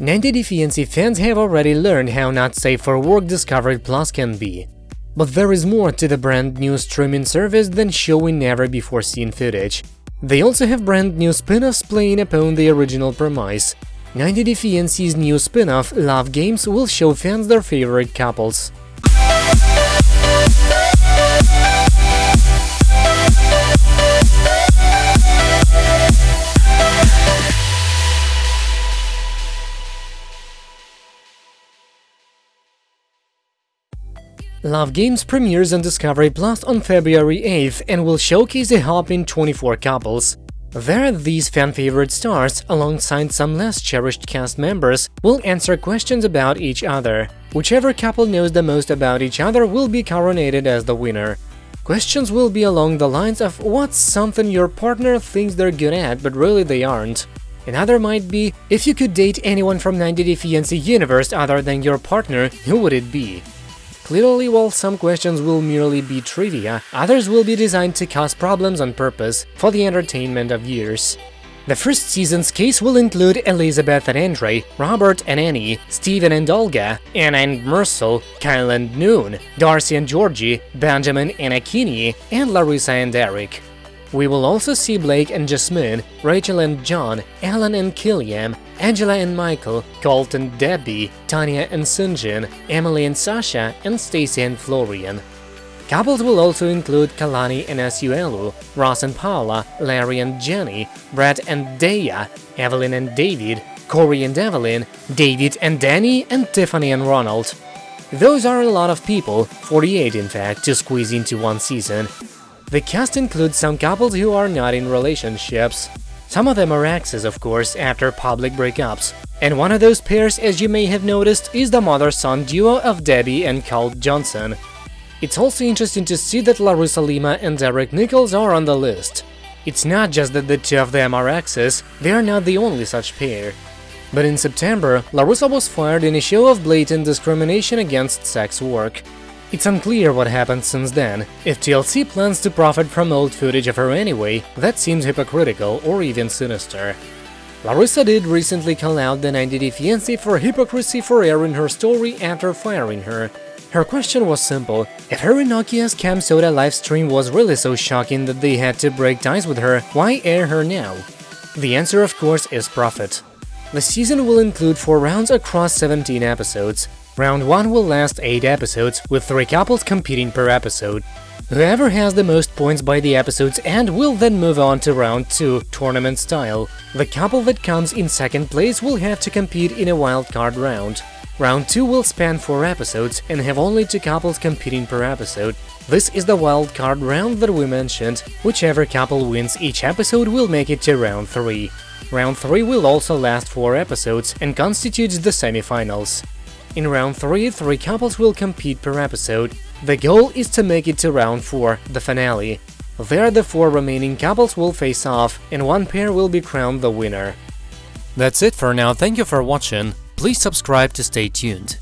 90 Day Fiancé fans have already learned how not safe for work Discovery Plus can be. But there is more to the brand new streaming service than showing never-before-seen footage. They also have brand new spin-offs playing upon the original premise. 90 Day Fiancé's new spin-off, Love Games, will show fans their favorite couples. Love Games premieres on Discovery Plus on February 8th and will showcase a whopping 24 couples. There, these fan-favorite stars, alongside some less cherished cast members, will answer questions about each other. Whichever couple knows the most about each other will be coronated as the winner. Questions will be along the lines of what's something your partner thinks they're good at but really they aren't. Another might be, if you could date anyone from 90 Day Fiancé universe other than your partner, who would it be? Clearly, while some questions will merely be trivia, others will be designed to cause problems on purpose for the entertainment of viewers. The first season's case will include Elizabeth and Andrei, Robert and Annie, Steven and Olga, Anna and Mursel, Kyle and Noon, Darcey and Georgi, Benjamin and Akinyi, and Larissa and Eric. We will also see Blake and Jasmine, Rachel and John, Ellen and Killiam, Angela and Michael, Colt and Debbie, Tania and Syngin, Emily and Sasha, and Stacey and Florian. Couples will also include Kalani and Asuelu, Russ and Paola, Larry and Jenny, Brett and Daya, Evelyn and David, Corey and Evelyn, David and Danny, and Tiffany and Ronald. Those are a lot of people, 48 in fact, to squeeze into one season, the cast includes some couples who are not in relationships. Some of them are exes, of course, after public breakups. And one of those pairs, as you may have noticed, is the mother-son duo of Debbie and Colt Johnson. It's also interesting to see that Larissa Lima and Derek Nichols are on the list. It's not just that the two of them are exes, they are not the only such pair. But in September, Larissa was fired in a show of blatant discrimination against sex work. It's unclear what happened since then. If TLC plans to profit from old footage of her anyway, that seems hypocritical or even sinister. Larissa did recently call out the 90 Day Fiancé for hypocrisy for airing her story after firing her. Her question was simple, if her Nokia's CamSoda livestream was really so shocking that they had to break ties with her, why air her now? The answer of course is profit. The season will include 4 rounds across 17 episodes. Round 1 will last 8 episodes, with 3 couples competing per episode. Whoever has the most points by the episode's end will then move on to round 2, tournament style. The couple that comes in second place will have to compete in a wildcard round. Round 2 will span 4 episodes and have only 2 couples competing per episode. This is the wildcard round that we mentioned. Whichever couple wins each episode will make it to round 3. Round 3 will also last 4 episodes and constitutes the semifinals. In round 3, three couples will compete per episode. The goal is to make it to round 4, the finale. There the four remaining couples will face off, and one pair will be crowned the winner. That's it for now, thank you for watching, please subscribe to stay tuned.